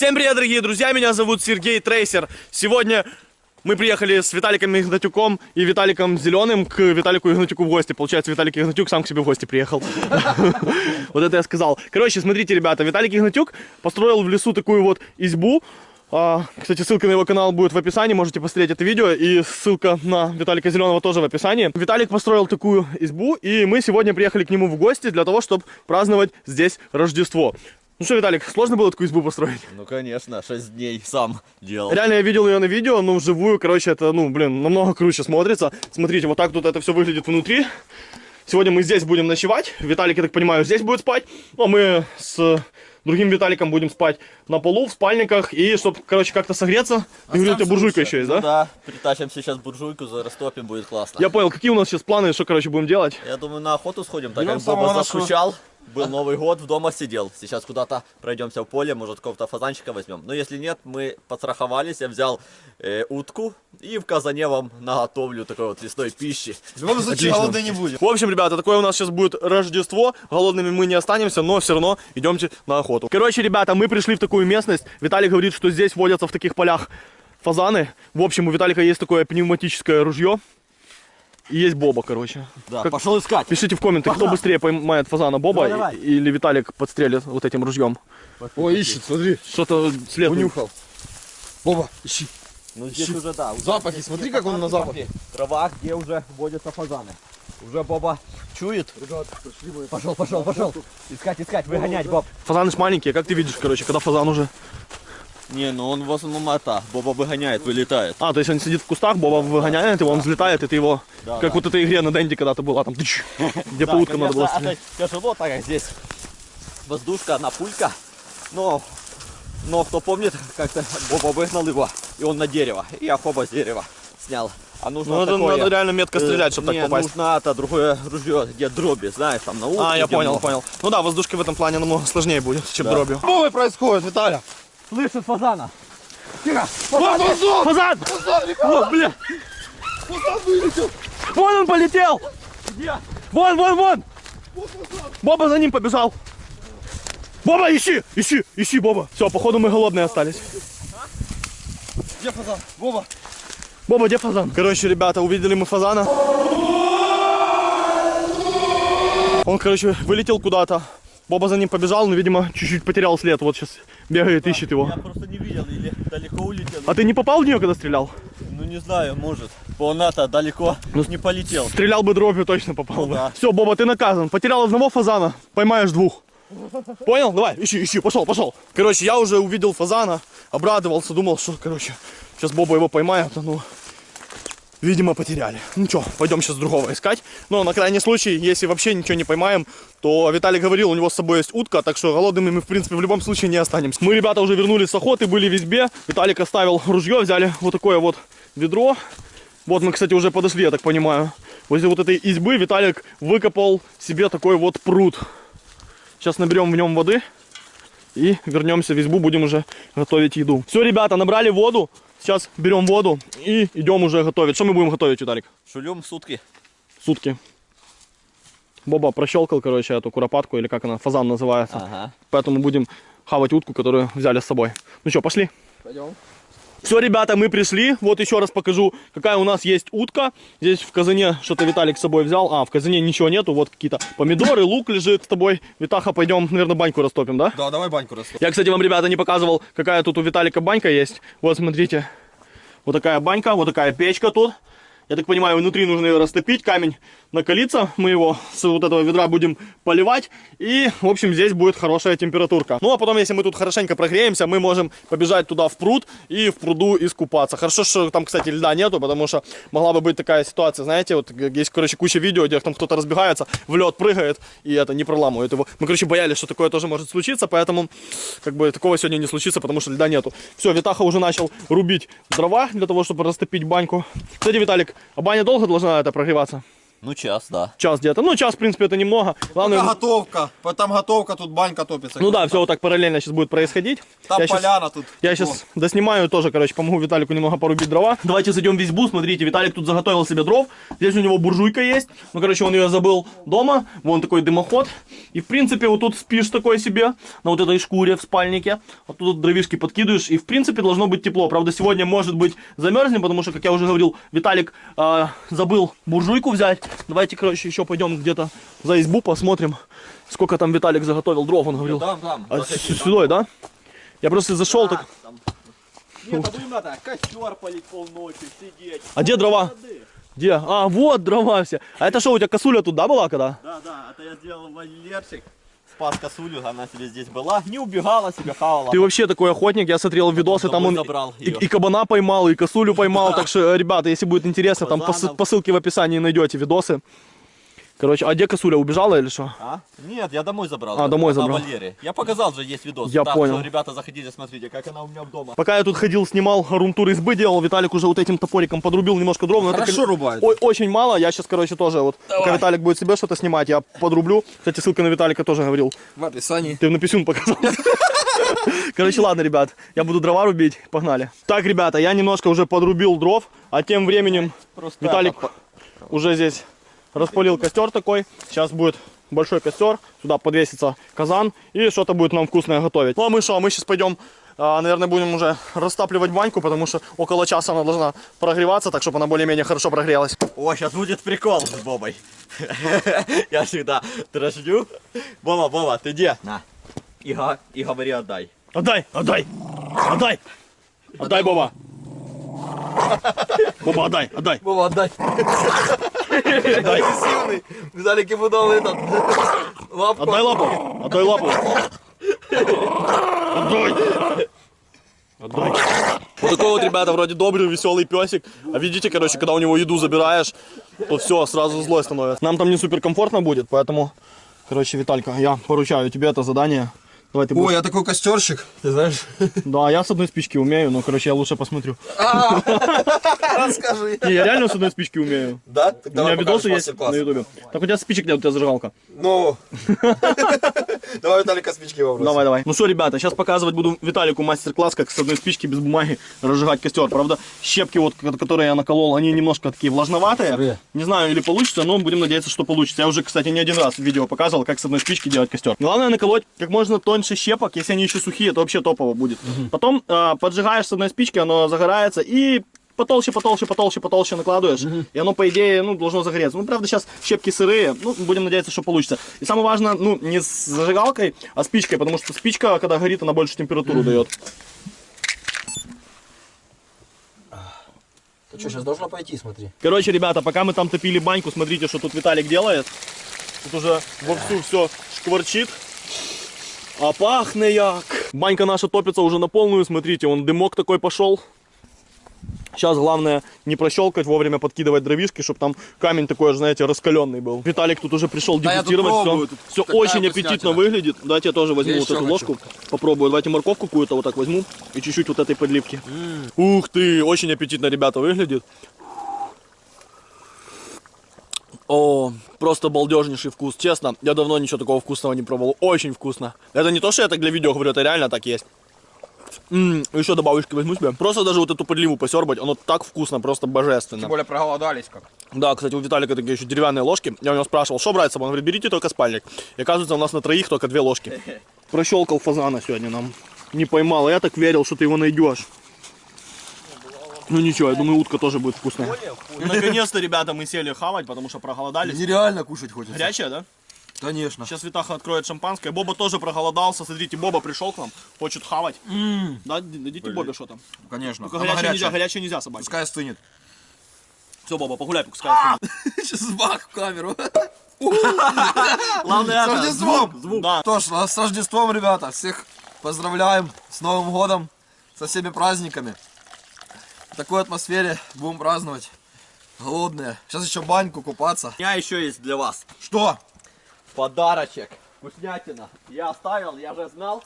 Всем привет, дорогие друзья, меня зовут Сергей Трейсер. Сегодня мы приехали с Виталиком Игнатюком и Виталиком Зеленым к Виталику Игнатюку в гости. Получается, Виталик Игнатюк сам к себе в гости приехал. Вот это я сказал. Короче, смотрите, ребята, Виталик Игнатюк построил в лесу такую вот избу. А, Кстати, ссылка на его канал будет в описании, можете посмотреть это видео. И ссылка на Виталика Зеленого тоже в описании. Виталик построил такую избу, и мы сегодня приехали к нему в гости для того, чтобы праздновать здесь Рождество. Ну что, Виталик, сложно было такую избу построить? Ну, конечно, 6 дней сам делал. Реально, я видел ее на видео, но вживую, короче, это, ну, блин, намного круче смотрится. Смотрите, вот так тут это все выглядит внутри. Сегодня мы здесь будем ночевать. Виталик, я так понимаю, здесь будет спать. Ну, а мы с другим Виталиком будем спать на полу, в спальниках. И, чтобы, короче, как-то согреться. Ты говорил, у тебя буржуйка еще есть, Ну да? да, притащим сейчас буржуйку, растопим, будет классно. Я понял, какие у нас сейчас планы, что, короче, будем делать? Я думаю, на охоту сходим, так Берем как Боба нашего- заскучал. Был Новый год, в дома сидел. Сейчас куда-то пройдемся в поле, может какого-то фазанчика возьмем. Но если нет, мы подстраховались, я взял э, утку и в казане вам наготовлю такой вот лесной пищи. В любом случае, голодный не будем. В общем, ребята, такое у нас сейчас будет Рождество. Голодными мы не останемся, но все равно идемте на охоту. Короче, ребята, мы пришли в такую местность. Виталий говорит, что здесь водятся в таких полях фазаны. В общем, у Виталика есть такое пневматическое ружье. И есть Боба, короче. Да, Как- пошел искать. Пишите в комментах, кто быстрее поймает фазана, Боба Давай, давай. или Виталик подстрелит вот этим ружьем. О, ищет, смотри, Что-то след. унюхал. Боба, ищи. Ну здесь уже, да. уже Запахи, здесь смотри, как он на запах. пахнет. Трава, где уже водятся фазаны. Уже Боба чует. Пошел, пошел, пошел. Искать, искать, выгонять, Боб. Фазаны ж маленькие, как ты видишь, короче, когда фазан уже... Не, ну он в основном это, Боба выгоняет, вылетает. А, то есть он сидит в кустах, Боба выгоняет его, он взлетает, и ты его... Да, как да. вот этой игре на Денде когда-то была, там, тыч, где по уткам надо было конечно, стрелять. это тяжело, так как здесь воздушка, одна пулька. Но, но кто помнит, как-то Боба выгнал его, и он на дерево. И я хоба с дерева снял. А нужно Ну, это такое, надо реально метко э, стрелять, чтобы не, так попасть. нужно это другое ружье, где дроби, знаешь, там на утке, А, я понял, много. понял. Ну да, воздушки в этом плане намного сложнее будет, чем Да. дробью. Что происходит, Виталя? Слышит фазана. Тихо! Фазан! Фазан! Фазан! Фазан, ребята! О, бля! Фазан вылетел! Вон он полетел! Где? Вон, вон, вон! Боба за ним побежал. Боба, ищи, ищи, ищи, Боба. Все, походу мы голодные остались. Где фазан? Боба! Боба, где фазан? Короче, ребята, увидели мы фазана. Он, короче, вылетел куда-то. Боба за ним побежал, но, видимо, чуть-чуть потерял след. Вот сейчас бегает, ищет его. Я просто не видел, или далеко улетел. А ты не попал в нее, когда стрелял? Ну не знаю, может. Он-то далеко не полетел. Стрелял бы дробью, точно попал бы. да. Все, Боба, ты наказан. Потерял одного фазана, поймаешь двух. Понял? Давай, ищи, ищи, пошел, пошел. Короче, я уже увидел фазана, обрадовался, думал, что, короче, сейчас Боба его поймает, а ну, видимо, потеряли. Ну что, пойдем сейчас другого искать. Но на крайний случай, если вообще ничего не поймаем, то Виталий говорил, у него с собой есть утка, так что голодными мы, в принципе, в любом случае не останемся. Мы, ребята, уже вернулись с охоты, были в избе. Виталик оставил ружье, взяли вот такое вот ведро. Вот мы, кстати, уже подошли, я так понимаю. Возле вот этой избы Виталик выкопал себе такой вот пруд. Сейчас наберем в нем воды и вернемся в избу, будем уже готовить еду. Все, ребята, набрали воду. Сейчас берем воду и идем уже готовить. Что мы будем готовить, Виталик? Шулем сутки. Сутки. Боба прощелкал, короче, эту куропатку, или как она, фазан называется. Ага. Поэтому будем хавать утку, которую взяли с собой. Ну что, пошли? Пойдем. Все, ребята, мы пришли. Вот еще раз покажу, какая у нас есть утка. Здесь в казане что-то Виталик с собой взял. А, в казане ничего нету. Вот какие-то помидоры, лук лежит с тобой. Витаха, пойдем, наверное, баньку растопим, да? Да, давай баньку растопим. Я, кстати, вам, ребята, не показывал, какая тут у Виталика банька есть. Вот, смотрите. Вот такая банька, вот такая печка тут. Я так понимаю, внутри нужно растопить, камень накалится. Мы его с вот этого ведра будем поливать. И, в общем, здесь будет хорошая температурка. Ну, а потом, если мы тут хорошенько прогреемся, мы можем побежать туда в пруд и в пруду искупаться. Хорошо, что там, кстати, льда нету, потому что могла бы быть такая ситуация, знаете, вот есть, короче, куча видео, где там кто-то разбегается, в лед прыгает и это не проламывает его. Мы, короче, боялись, что такое тоже может случиться, поэтому, как бы, такого сегодня не случится, потому что льда нету. Все, Витаха уже начал рубить дрова для того, чтобы растопить баньку. Кстати, Виталик, а баня долго должна это прогреваться? Ну, час, да. Час где-то. Ну, час, в принципе, это немного. Главное, Пока готовка. Вот Там готовка, тут банька топится. ну да, все вот так параллельно сейчас будет происходить. Там Я щас- поляна тут. Я сейчас доснимаю тоже, короче, помогу Виталику немного порубить дрова. Давайте зайдем в избу, смотрите, Виталик тут заготовил себе дров. Здесь у него буржуйка есть. Ну, короче, он ее забыл дома. Вон такой дымоход. И, в принципе, вот тут спишь такой себе, на вот этой шкуре в спальнике. Вот тут дровишки подкидываешь. И, в принципе, должно быть тепло. Правда, сегодня, может быть, замерзнем, потому что, как я уже говорил, Виталик а, забыл буржуйку взять. Давайте, короче, еще пойдем где-то за избу, посмотрим, сколько там Виталик заготовил дров, он говорил. Там, там. А, сюда, да? Я просто зашел, так... Нет, а будем это, костер полить полночи, сидеть. А где дрова? Где? А, вот дрова все. А это что, у тебя косуля тут, да, была когда? Да, да, это я сделал вольерчик. Спас косулю, она себе здесь была. Не убегала, себя хавала. Ты вообще такой охотник, я смотрел видосы, там он забрал и, и кабана поймал, и косулю поймал, так что, ребята, если будет интересно, там по ссылке в описании найдете видосы. Короче, а где косуля, убежала или что? А? Нет, я домой забрал. А, домой На забрал. вольере. Я показал же, есть видос. Я Так понял. что, ребята, заходите, смотрите, как она у меня дома. Пока я тут ходил, снимал румтур избы делал, Виталик уже вот этим топориком подрубил немножко дров. но это, Хорошо кон- рубает. Ой, очень мало, я сейчас, короче, тоже вот, пока Виталик будет себе что-то снимать, я подрублю. Кстати, ссылка на Виталика тоже говорил. В описании. Ты на писюн показал. Короче, ладно, ребят, я буду дрова рубить, погнали. Так, ребята, я немножко уже подрубил дров, а тем временем Просто Виталик это, уже здесь распалил костер такой. Сейчас будет большой костер, сюда подвесится казан и что-то будет нам вкусное готовить. Ну а мы что, мы сейчас пойдем, а, наверное, будем уже растапливать баньку, потому что около часа она должна прогреваться, так чтобы она более-менее хорошо прогрелась. О, сейчас будет прикол с Бобой. Я всегда дрождю. Боба, Боба, ты где? На. И, говори отдай. Отдай, отдай, отдай, отдай, Боба. Боба, отдай, отдай, Вова, отдай. Агрессивный. Виталик ему дал этот. Лапку. Отдай лапу! Отдай лапу! Отдай! Отдай! Вот такой вот, ребята, вроде добрый, веселый песик. А видите, короче, когда у него еду забираешь, то все, сразу злой становится. Нам там не супер комфортно будет, поэтому, короче, Виталька, я поручаю тебе это задание. Давай ты Ой, будешь. я такой костерщик. Ты знаешь? Да, я с одной спички умею, но, короче, я лучше посмотрю. Расскажи. Не, я реально с одной спички умею. Да? У меня видосы есть на ютубе. Так у тебя спичек нет, у тебя зажигалка. Ну. Давай Виталика спички вопросы. Давай, давай. Ну что, ребята, сейчас показывать буду Виталику мастер-класс, как с одной спички без бумаги разжигать костер. Правда, щепки, вот, ко- которые я наколол, они немножко такие влажноватые. Не знаю, или получится, но будем надеяться, что получится. Я уже, кстати, не один раз в видео показывал, как с одной спички делать костер. Главное наколоть как можно тоньше щепок, если они еще сухие, это вообще топово будет. Потом а, поджигаешь с одной спички, оно загорается, и потолще, потолще, потолще, потолще накладываешь, и оно, по идее, ну, должно загореться. Ну, правда, сейчас щепки сырые, ну, будем надеяться, что получится. И самое важное, ну, не с зажигалкой, а спичкой, потому что спичка, когда горит, она больше температуру дает. Ты что, сейчас должно пойти, смотри. Короче, ребята, пока мы там топили баньку, смотрите, что тут Виталик делает. Тут уже вовсю все шкварчит. А пахне як. Банька наша топится уже на полную, смотрите, он дымок такой пошел. Сейчас главное не прощелкать, вовремя подкидывать дровишки, чтобы там камень такой, знаете, раскаленный был. Виталик тут уже пришел Да, дегустировать все. Все очень аппетитно выглядит. Давайте я тоже возьму Я вот эту хочу. ложку. Попробую. Давайте морковку какую-то вот так возьму и чуть-чуть вот этой подливки. Ух ты, очень аппетитно, ребята, выглядит. О, просто балдежнейший вкус. Честно, я давно ничего такого вкусного не пробовал. Очень вкусно. Это не то, что я так для видео говорю, это реально так есть. М, еще добавочки возьму себе. Просто даже вот эту подливу посербать, оно так вкусно, просто божественно. Тем более проголодались как. Да, кстати, у Виталика такие еще деревянные ложки. Я у него спрашивал, что брать с собой? Он говорит, берите только спальник. И оказывается, у нас на троих только две ложки. Прощелкал фазана сегодня нам. Не поймал, а я так верил, что ты его найдешь. Ну ничего, я думаю, утка тоже будет вкусная. Наконец-то, ребята, мы сели хавать, потому что проголодались. Нереально кушать хочется. Горячая, да? Конечно. Сейчас Витаха откроет шампанское. Боба тоже проголодался. Смотрите, Боба пришел к нам, хочет хавать. Да, дадите Бобе что там. Конечно. Только горячее нельзя, горячая. горячее нельзя собаке. Пускай остынет. Все, Боба, погуляй, пускай. остынет. Сейчас бах в камеру. Главное, С это, Рождеством! звук, звук. Да. Что ж, с Рождеством, ребята. Всех поздравляем с Новым годом, со всеми праздниками. В такой атмосфере будем праздновать. Голодные. Сейчас еще баньку купаться. У меня еще есть для вас Что? подарочек. Вкуснятина. Я оставил, я же знал,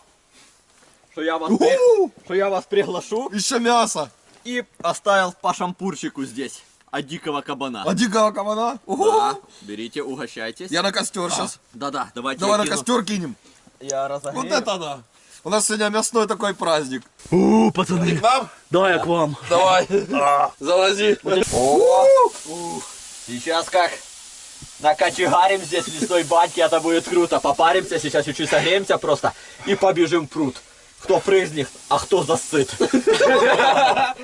что я вас, при- что я вас приглашу. Еще мясо. И оставил по шампурчику здесь. от дикого кабана. От дикого кабана? Да, берите, угощайтесь. Я на костер сейчас. Да-да, давайте Давай на кину. костер кинем. Я разогрею. Вот это да. У нас сегодня мясной такой праздник. У, пацаны, К нам? давай я к вам. Давай. Залази. Сейчас как накочегарим здесь в лесной баньке, это будет круто. Попаримся, сейчас чуть-чуть согреемся просто и побежим в пруд. Кто прыгнет, а кто застыт.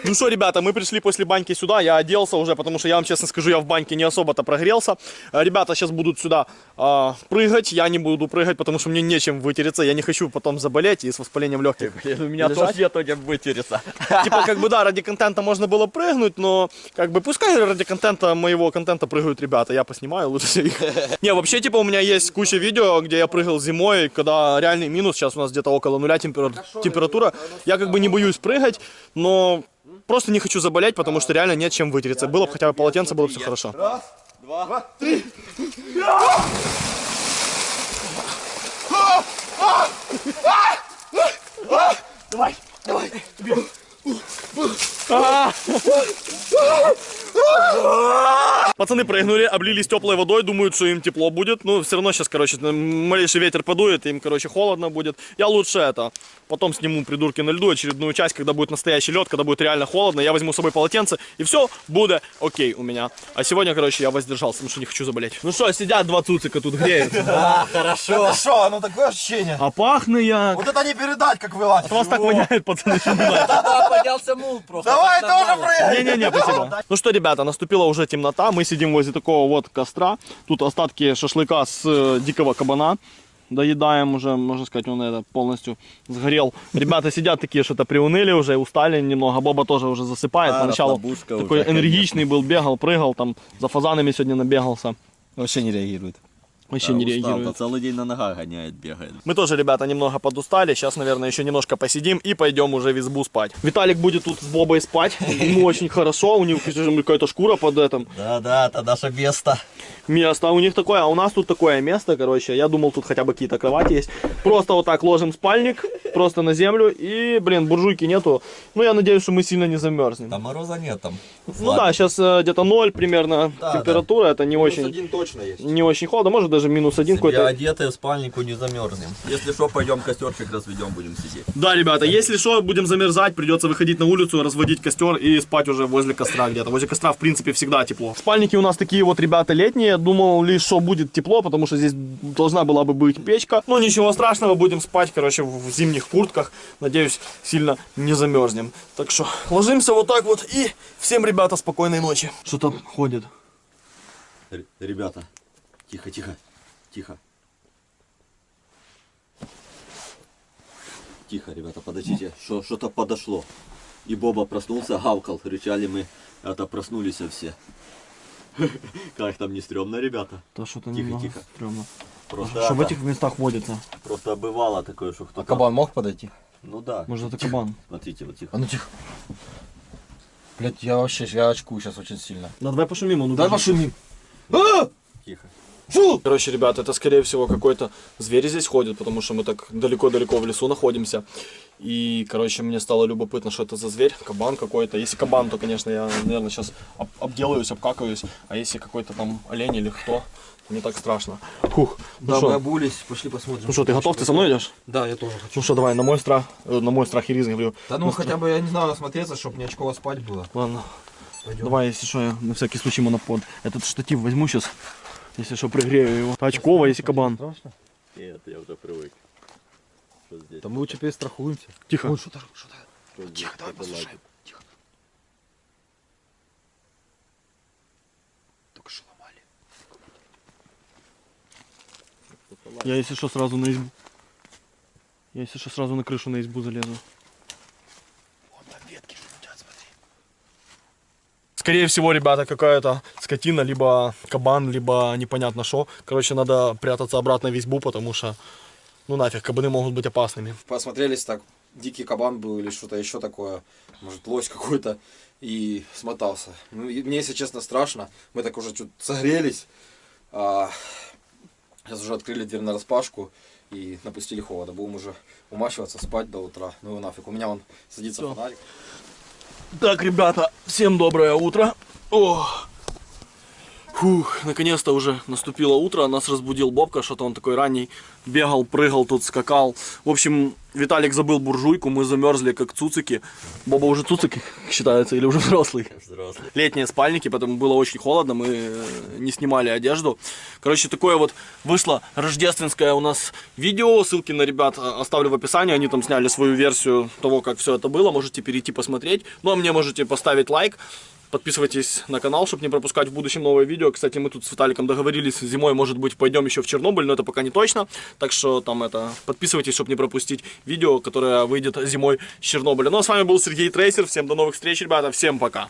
Ну что, ребята, мы пришли после баньки сюда, я оделся уже, потому что я вам честно скажу, я в баньке не особо-то прогрелся. Э, Ребята сейчас будут сюда а, прыгать, я не буду прыгать, потому что мне нечем вытереться, я не хочу потом заболеть и с воспалением легких. У меня тоже нету где вытереться. Типа, как бы, да, ради контента можно было прыгнуть, но, как бы, пускай ради контента, моего контента прыгают ребята, я поснимаю лучше их. Не, вообще, типа, у меня есть куча видео, где я прыгал зимой, когда реальный минус, сейчас у нас где-то около нуля темпера- температура. Я, как бы, не боюсь прыгать, но просто не хочу заболеть, потому что реально нет чем вытереться. Было бы хотя бы полотенце, было бы все хорошо. Пацаны прыгнули, облились теплой водой, думают, что им тепло будет. Ну, все равно сейчас, короче, малейший ветер подует, им, короче, холодно будет. Я лучше это, потом сниму придурки на льду очередную часть, когда будет настоящий лед, когда будет реально холодно. Я возьму с собой полотенце, и все будет окей у меня. А сегодня, короче, я воздержался, потому что не хочу заболеть. Ну что, сидят два цуцика тут греются. Да, хорошо. Что, оно такое ощущение? А пахну я... Вот это не передать, как вылазь. От вас так воняет, пацаны. Да, поднялся мул просто. Давай тоже прыгай. Не-не-не, спасибо. Ну что, ребята, наступила уже темнота. Мы сидим возле такого вот костра. Тут остатки шашлыка с э, дикого кабана. Доедаем уже, можно сказать, он это полностью сгорел. Ребята сидят такие, что-то приуныли уже, устали немного. Боба тоже уже засыпает. А, Поначалу такой уже, энергичный был, бегал, прыгал, там за фазанами сегодня набегался. Вообще не реагирует. Вообще Да, не устал, реагирует. Целый день на ногах гоняет, бегает. Мы тоже, ребята, немного подустали. Сейчас, наверное, еще немножко посидим и пойдем уже в избу спать. Виталик будет тут с Бобой спать. Ему очень хорошо. У него какая-то шкура под этим. Да-да, это наше место. место. А у них такое, а у нас тут такое место, короче. Я думал, тут хотя бы какие-то кровати есть. Просто вот так ложим спальник, просто на землю. И, блин, буржуйки нету. Ну, я надеюсь, что мы сильно не замерзнем. Там мороза нет там. Ну да, сейчас где-то 0 примерно Да, температура. Это не очень, один точно есть. не очень холодно. Может даже минус один какой-то. одетые в спальнику не замерзнем. Если что, пойдем костерчик разведем, будем сидеть. Да, ребята, если что, будем замерзать, придется выходить на улицу, разводить костер и спать уже возле костра где-то. Возле костра, в принципе, всегда тепло. Спальники у нас такие вот, ребята, летние. Думал лишь, что будет тепло, потому что здесь должна была бы быть печка. Но ничего страшного, будем спать, короче, в зимних куртках. Надеюсь, сильно не замерзнем. Так что ложимся вот так вот и всем, ребята, спокойной ночи. Что там ходит? Р- Ребята, тихо, тихо, тихо. Ребята, подождите, Что- что-то подошло. И Боба проснулся, гавкал, кричали мы, это проснулись все. Как там не стрёмно, ребята? Да что-то Тихо, тихо. стрёмно. Просто, Что в этих местах водится? просто бывало такое, что кто-то... Кабан мог подойти? Ну да. Может, это кабан? Смотрите, вот тихо. А ну тихо. Блять, я вообще, я очкую сейчас очень сильно. Да давай пошумим, он убежит. пошумим. А! Тихо. Фу! Короче, ребята, это скорее всего какой-то зверь здесь ходит, потому что мы так далеко-далеко в лесу находимся. И, короче, мне стало любопытно, что это за зверь, кабан какой-то. Если кабан, то, конечно, я, наверное, сейчас об- обделаюсь, обкакаюсь. А если какой-то там олень или кто, то не так страшно. Фух, ну Да, мы что, обулись, пошли посмотрим. ну что, ты готов? Ты со мной идешь? Да, я тоже хочу. Ну что, давай, на мой страх, э, на мой страх и риск, говорю. Да ну хотя бы, я не знаю, осмотреться, чтобы не очково спать было. Ладно, Пойдем. давай, если что, я на всякий случай монопод. Этот штатив возьму сейчас, если что, пригрею его. Очково, если кабан. Страшно? Нет, я уже привык. Что здесь? Да мы лучше перестрахуемся. Тихо. Ой, что-то, что-то. Что? Тихо, давай послушаем. Тихо. Только что ломали. Я, если что, сразу на избу. Я, если что, сразу на крышу на избу залезу. Вон там ветки шумят, смотри. Скорее всего, ребята, какая-то скотина, либо кабан, либо непонятно что. Короче, надо прятаться обратно в избу, потому что, ну нафиг, кабаны могут быть опасными. Посмотрелись так, дикий кабан был или что-то еще такое, может лось какой-то, и смотался. Ну, мне, если честно, страшно. Мы так уже чуть согрелись. А, сейчас уже открыли дверь на распашку и напустили холода. Будем уже умащиваться, спать до утра. Ну и нафиг. У меня вон садится Всё. фонарик. Так, ребята, всем доброе утро. О! Фух, наконец-то уже наступило утро, нас разбудил Бобка, что-то он такой ранний, бегал, прыгал тут, скакал. В общем, Виталик забыл буржуйку, мы замерзли как цуцики. Боба уже цуцик считается или уже взрослый? Взрослый. летние спальники, потому было очень холодно, мы э, не снимали одежду. Короче, такое вот вышло рождественское у нас видео, ссылки на ребят э, оставлю в описании, они там сняли свою версию того, как все это было, можете перейти посмотреть. Ну а мне можете поставить лайк. Подписывайтесь на канал, чтобы не пропускать в будущем новые видео. Кстати, мы тут с Виталиком договорились, зимой, может быть, пойдем еще в Чернобыль, но это пока не точно. Так что там это, подписывайтесь, чтобы не пропустить видео, которое выйдет зимой с Чернобыля. Ну а с вами был Сергей Трейсер. Всем до новых встреч, ребята. Всем пока.